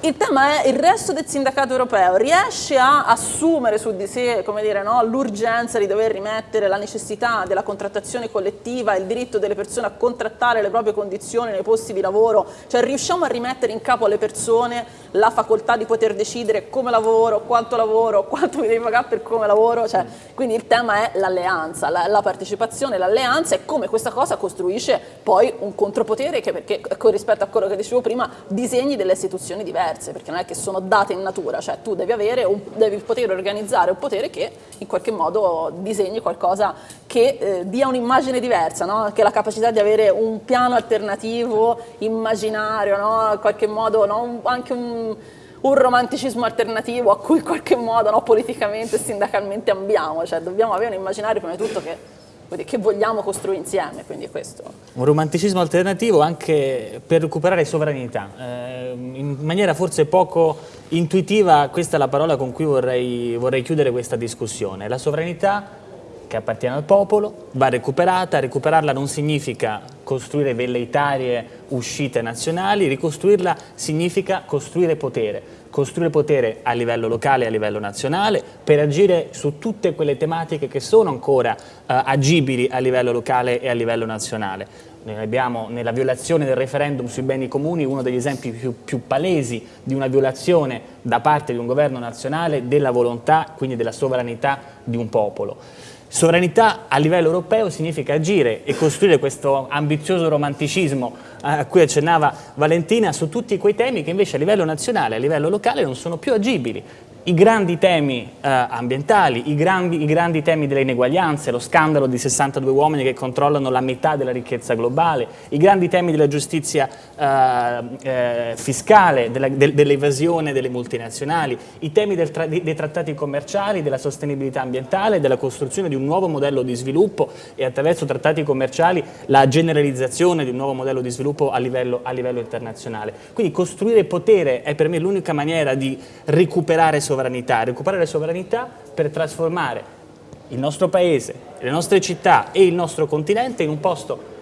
Il tema è il resto del sindacato europeo riesce a assumere su di sé no, l'urgenza di dover rimettere la necessità della contrattazione collettiva, il diritto delle persone a contrattare le proprie condizioni nei posti di lavoro, cioè riusciamo a rimettere in capo alle persone la facoltà di poter decidere come lavoro, quanto lavoro, quanto mi devi pagare per come lavoro, cioè, quindi il tema è l'alleanza, la, la, partecipazione, l'alleanza e come questa cosa costruisce poi un contropotere che perché rispetto a quello che dicevo prima disegni delle istituzioni diverse diverse, perché non è che sono date in natura, cioè tu devi, avere un, devi poter organizzare un potere che in qualche modo disegni qualcosa che eh, dia un'immagine diversa, no? che la capacità di avere un piano alternativo, immaginario, no? in qualche modo no? anche un, un, romanticismo alternativo a cui in qualche modo politicamente e sindacalmente ambiamo, cioè dobbiamo avere un immaginario prima di tutto che che vogliamo costruire insieme, quindi questo. Un romanticismo alternativo anche per recuperare sovranità. Eh, in maniera forse poco intuitiva, questa è la parola con cui vorrei, vorrei chiudere questa discussione. La sovranità che appartiene al popolo, va recuperata, recuperarla non significa costruire velleitarie uscite nazionali, ricostruirla significa costruire potere, costruire potere a livello locale e a livello nazionale per agire su tutte quelle tematiche che sono ancora uh, agibili a livello locale e a livello nazionale. Noi abbiamo nella violazione del referendum sui beni comuni uno degli esempi più, più, palesi di una violazione da parte di un governo nazionale della volontà, quindi della sovranità di un popolo. Sovranità a livello europeo significa agire e costruire questo ambizioso romanticismo a cui accennava Valentina su tutti quei temi che invece a livello nazionale, a livello locale non sono più agibili i grandi temi eh, ambientali, i grandi, i grandi, temi delle ineguaglianze, lo scandalo di 62 uomini che controllano la metà della ricchezza globale, i grandi temi della giustizia eh, eh, fiscale, dell'evasione delle multinazionali, i temi tra dei trattati commerciali, della sostenibilità ambientale, della costruzione di un nuovo modello di sviluppo e attraverso trattati commerciali la generalizzazione di un nuovo modello di sviluppo a livello, a livello internazionale. Quindi costruire potere è per me l'unica maniera di recuperare sovranità sovranità, recuperare sovranità per trasformare il nostro paese, le nostre città e il nostro continente in un posto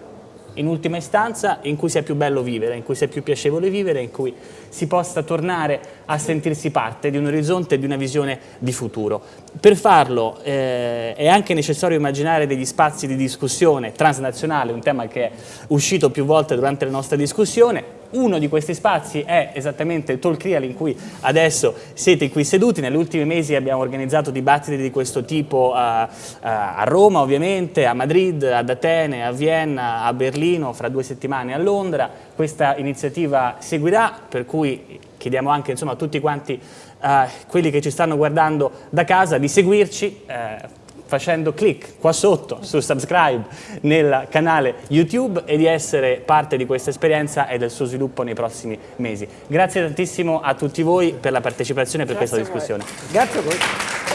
in ultima istanza in cui sia più bello vivere, in cui sia più piacevole vivere, in cui si possa tornare a sentirsi parte di un orizzonte e di una visione di futuro. Per farlo eh, è anche necessario immaginare degli spazi di discussione transnazionale, un tema che è uscito più volte durante la nostra discussione, uno di questi spazi è esattamente il Talk Real in cui adesso siete qui seduti. Negli ultimi mesi abbiamo organizzato dibattiti di questo tipo a, a Roma ovviamente, a Madrid, ad Atene, a Vienna, a Berlino, fra due settimane a Londra. Questa iniziativa seguirà, per cui chiediamo anche insomma, a tutti quanti uh, quelli che ci stanno guardando da casa di seguirci. Uh, facendo clic qua sotto su subscribe nel canale YouTube e di essere parte di questa esperienza e del suo sviluppo nei prossimi mesi. Grazie tantissimo a tutti voi per la partecipazione e per Grazie questa discussione. Grazie a voi.